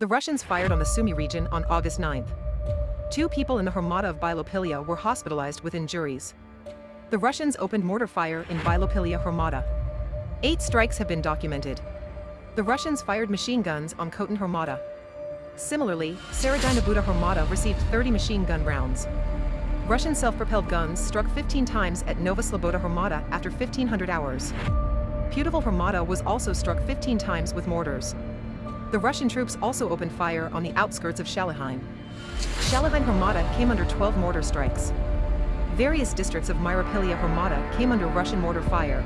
The Russians fired on the Sumy region on August 9th. Two people in the Hromada of Bilopilia were hospitalized with injuries. The Russians opened mortar fire in Bilopilia Hromada. Eight strikes have been documented. The Russians fired machine guns on Khotin Hromada. Similarly, Seredina Buda Hromada received 30 machine gun rounds. Russian self-propelled guns struck 15 times at Nova Sloboda Hromada after 1500 hours. Putyvl Hromada was also struck 15 times with mortars. The Russian troops also opened fire on the outskirts of Shalyhyne. Shalyhyne Hromada came under 12 mortar strikes. Various districts of Myropilia Hromada came under Russian mortar fire,